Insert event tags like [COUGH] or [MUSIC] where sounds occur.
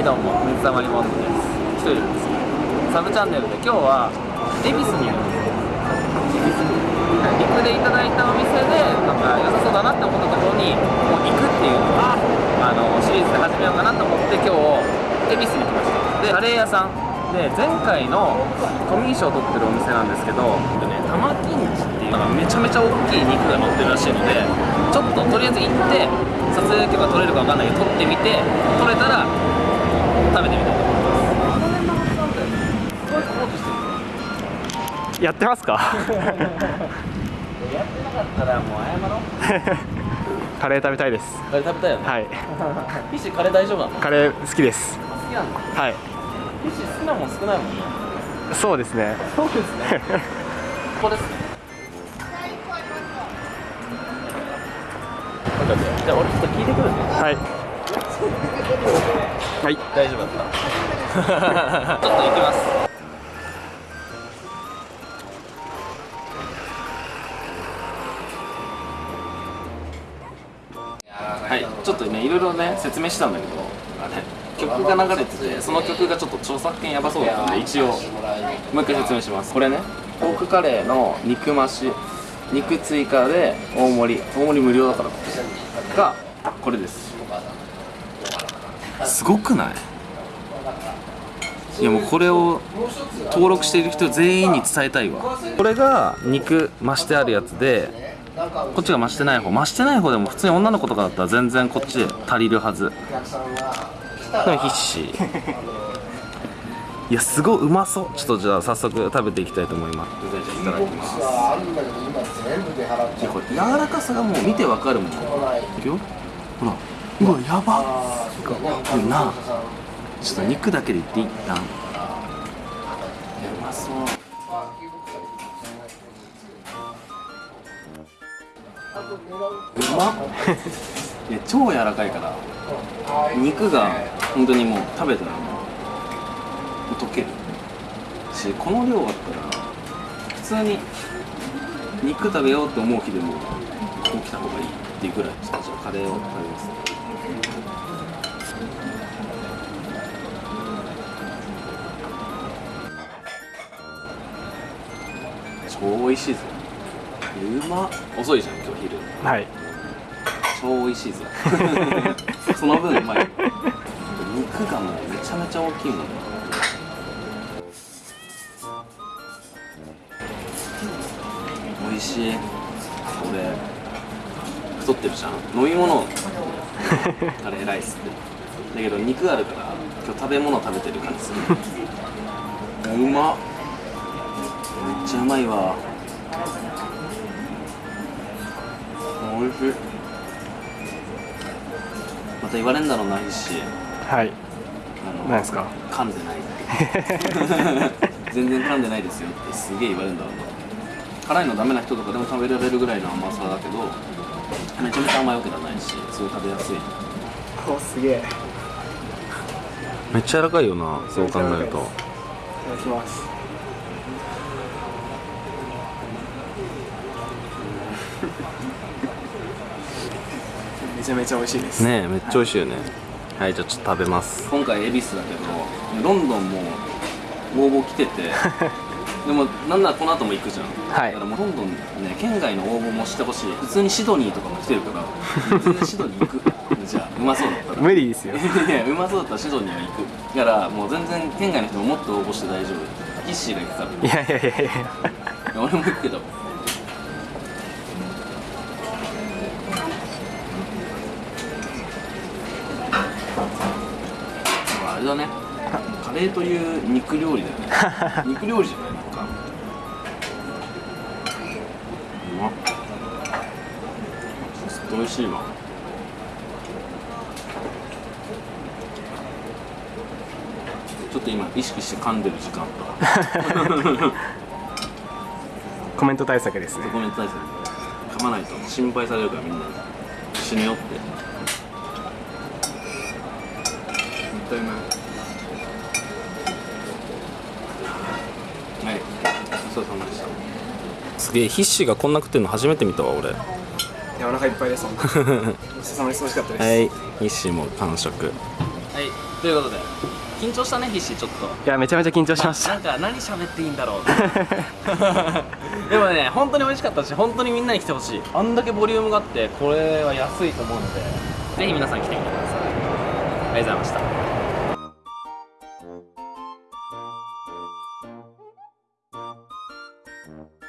はいどうも水溜りボンドです。一人ですサブチャンネルで今日は恵比寿にある恵比寿陸でい。ただいたお店でなんか良さそうだなって思ったところにもう行くっていうのをあのシリーズで始めようかなと思って今日恵比寿に来ました。でカレー屋さんで前回のトミー賞を取ってるお店なんですけどでね玉金地っていうのがめちゃめちゃ大きい肉が乗ってるらしいのでちょっととりあえず行って撮影許可取れるか分かんないけど撮ってみて撮れたらやってますか？やってなかったらもう謝ろう。カレー食べたいです。カレー食べたいよね。はい。フィッシュカレー大丈夫なの？好カレー好きです。きなんだはい。フィッシュ好きなもん少ないもんね。そうですね。そうですね。[LAUGHS] ここです。ねじゃあ俺ちょっと聞いてくるね。はい。[LAUGHS] はい。大丈夫だった。[LAUGHS] ちょっと行きますはい。ちょっとねいろいろね説明したんだけどあれ曲が流れててその曲がちょっと著作権やばそうだったんで一応もう一回説明します。これねポークカレーの肉増し肉追加で大盛り大盛り無料だからがこれです。すごくない？いやもうこれを登録している人全員に伝えたいわ。これが肉増してあるやつでこっちが増してない方。増してない方でも普通に女の子とかだったら全然こっちで足りるはず。でも必死。[LAUGHS] いやすごいうまそう。ちょっとじゃあ早速食べていきたいと思います。いただきますこれ柔らかさがもう見てわかるもん。いくよ。ほら。うわやばこれな。ちょっと肉だけでいっていったん。うまそううまっ。いや超柔らかいから肉が本当にもう食べたらもう溶ける。しこの量あったら普通に肉食べようって思う日でも起きた方がいいっていうぐらいちょっとカレーを食べます。超美味しいぞうまっ。遅いじゃん今日昼。はい。超美味しいぞ。[LAUGHS] その分うまい。肉がもうめちゃめちゃ大きいもん美味しい。俺太ってるじゃん。飲み物。カレーライスってだけど肉あるから今日食べ物食べてる感じする。[LAUGHS] うまっ。めっちゃうまいわ美味しい。また言われんだろうな必死はい。あの何ですか？噛んでない。っ [LAUGHS] て全然噛んでないですよってすげえ言われるんだろうな。辛いのダメな人とかでも食べられるぐらいの甘さだけどめちゃめちゃ甘いわけじゃないしすごい食べやすい。おすげえ。いめっちゃ柔らかいよなそう考えると。ただきますめちゃめちゃ美味しいです。ねえめっちゃ美味しいよね。はいじゃあちょっと食べます。今回恵比寿だけどロンドンも応募来てて [LAUGHS] でもなんならこの後も行くじゃん、はい。だからもうロンドンね県外の応募もしてほしい。普通にシドニーとかも来てるから全然シドニー行く。[LAUGHS] じゃあうまそうだったら。無理ですよ。[LAUGHS] いやうまそうだったらシドニーは行く。だからもう全然県外の人ももっと応募して大丈夫。ヒッシーが行くからいやいやいや。いや俺も行くけどれだね。カレーという肉料理だよね。[LAUGHS] 肉料理じゃないなんか。うまっずっと美味しいわ。ちょっと今意識して噛んでる時間と [LAUGHS] コメント対策ですね。コメント対策。噛まないと心配されるからみんな。死ぬよってもったいないはい。ごちそうさまでした。すげえ必死がこんな食ってるの初めて見たわ俺。はいやお腹いっぱいです。[LAUGHS] ごちそうさまです。美味しかったです。必死も完食。はい。ということで緊張したね必死ちょっと。いやめちゃめちゃ緊張しました。なんか何喋っていいんだろう。[LAUGHS] [LAUGHS] でもね本当に美味しかったし本当にみんなに来てほしい。あんだけボリュームがあってこれは安いと思うのでぜひ皆さん来てみてください。ありがとうございました